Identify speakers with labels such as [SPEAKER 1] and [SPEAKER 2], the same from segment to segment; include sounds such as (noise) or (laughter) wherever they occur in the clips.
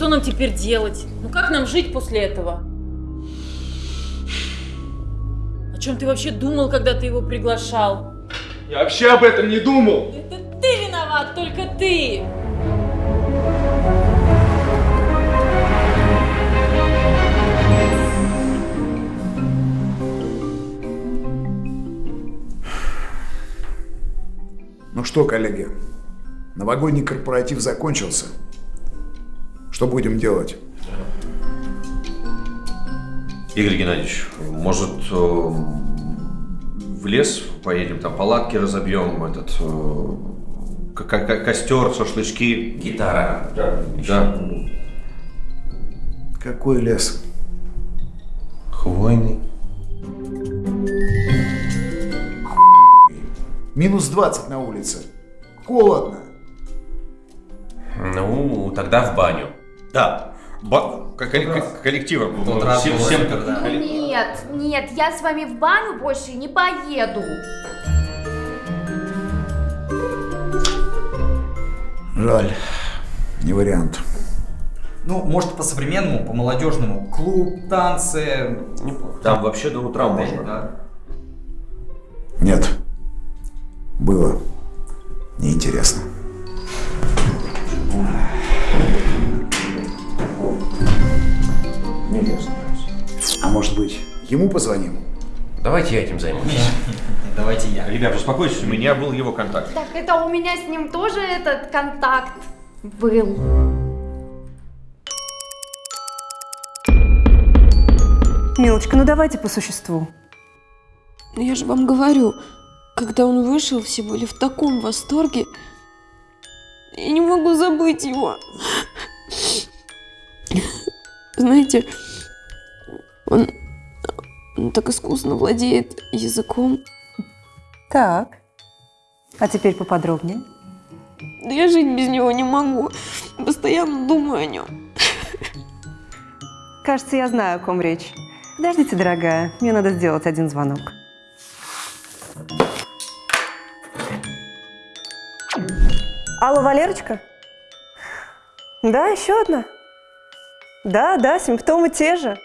[SPEAKER 1] что нам теперь делать? Ну как нам жить после этого? О чем ты вообще думал, когда ты его приглашал?
[SPEAKER 2] Я вообще об этом не думал.
[SPEAKER 1] Это ты виноват, только ты!
[SPEAKER 3] Ну что, коллеги, новогодний корпоратив закончился. Что будем делать?
[SPEAKER 4] Игорь Геннадьевич, может, э, в лес поедем, там палатки разобьем, этот э, ко- ко- костер, шашлычки.
[SPEAKER 5] Гитара.
[SPEAKER 4] Да. да.
[SPEAKER 3] Какой лес?
[SPEAKER 4] Хвойный.
[SPEAKER 3] Минус 20 на улице. Холодно.
[SPEAKER 5] Ну, тогда в баню.
[SPEAKER 4] Да. Ба- ко- ко- ко- коллективом.
[SPEAKER 5] Тот раз
[SPEAKER 4] Всем- всем-
[SPEAKER 5] супер, да.
[SPEAKER 6] Ну нет, нет, я с вами в баню больше не поеду.
[SPEAKER 3] Жаль. Не вариант.
[SPEAKER 7] Ну, может, по-современному, по-молодежному. Клуб, танцы.
[SPEAKER 4] Там вообще до утра можно.
[SPEAKER 7] Да.
[SPEAKER 3] Нет. Было. Неинтересно. А может быть, ему позвоним?
[SPEAKER 5] Давайте я этим займусь. (laughs)
[SPEAKER 7] Давайте я.
[SPEAKER 4] Ребят, успокойтесь, у меня был его контакт.
[SPEAKER 6] Так это у меня с ним тоже этот контакт был.
[SPEAKER 8] Милочка, ну давайте по существу.
[SPEAKER 9] Ну, Я же вам говорю, когда он вышел, все были в таком восторге. Я не могу забыть его. Знаете, он, он так искусно владеет языком.
[SPEAKER 8] Так. А теперь поподробнее.
[SPEAKER 9] Да я жить без него не могу. Постоянно думаю о нем.
[SPEAKER 8] Кажется, я знаю, о ком речь. Подождите, дорогая, мне надо сделать один звонок. Алло, Валерочка? Да, еще одна? Да, да, симптомы те же.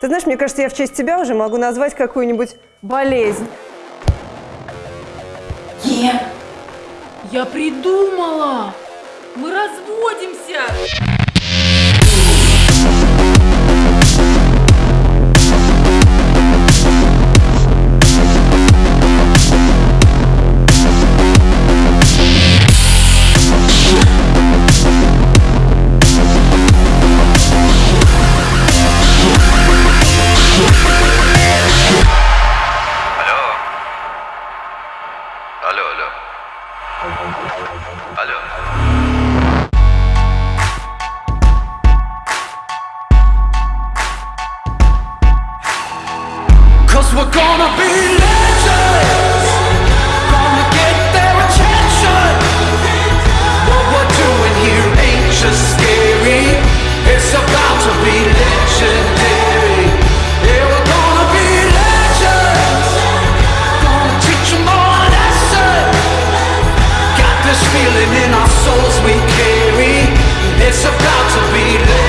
[SPEAKER 8] Ты знаешь, мне кажется, я в честь тебя уже могу назвать какую-нибудь болезнь.
[SPEAKER 1] Я придумала! Мы разводимся!
[SPEAKER 10] Cause we're gonna be legends feeling in our souls we carry. It's about to be